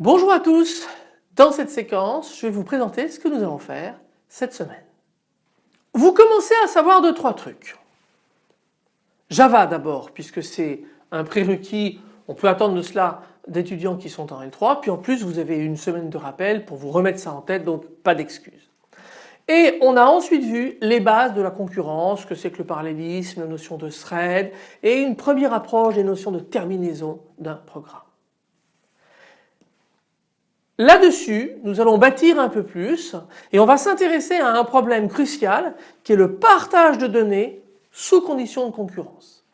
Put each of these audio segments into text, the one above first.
Bonjour à tous, dans cette séquence je vais vous présenter ce que nous allons faire cette semaine. Vous commencez à savoir deux trois trucs. Java d'abord puisque c'est un prérequis, on peut attendre de cela d'étudiants qui sont en L3 puis en plus vous avez une semaine de rappel pour vous remettre ça en tête donc pas d'excuses. Et on a ensuite vu les bases de la concurrence, que c'est que le parallélisme, la notion de thread et une première approche des notions de terminaison d'un programme. Là-dessus, nous allons bâtir un peu plus et on va s'intéresser à un problème crucial qui est le partage de données sous conditions de concurrence.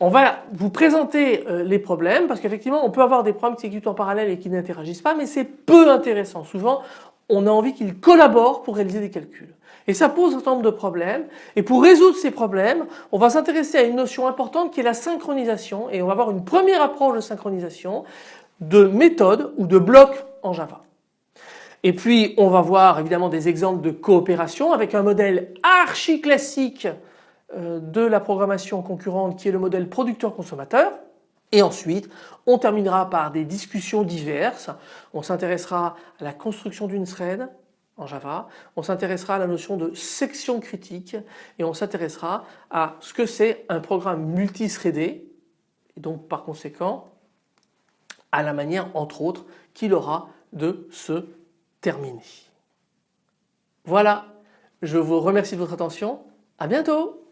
On va vous présenter euh, les problèmes parce qu'effectivement on peut avoir des programmes qui s'exécutent en parallèle et qui n'interagissent pas mais c'est peu intéressant. Souvent on a envie qu'ils collaborent pour réaliser des calculs. Et ça pose un certain nombre de problèmes. Et pour résoudre ces problèmes, on va s'intéresser à une notion importante qui est la synchronisation. Et on va avoir une première approche de synchronisation de méthode ou de blocs en Java. Et puis on va voir évidemment des exemples de coopération avec un modèle archi classique euh, de la programmation concurrente qui est le modèle producteur-consommateur. Et ensuite, on terminera par des discussions diverses. On s'intéressera à la construction d'une thread en Java, on s'intéressera à la notion de section critique et on s'intéressera à ce que c'est un programme multithreadé et donc par conséquent à la manière entre autres qu'il aura de se terminer. Voilà, je vous remercie de votre attention, à bientôt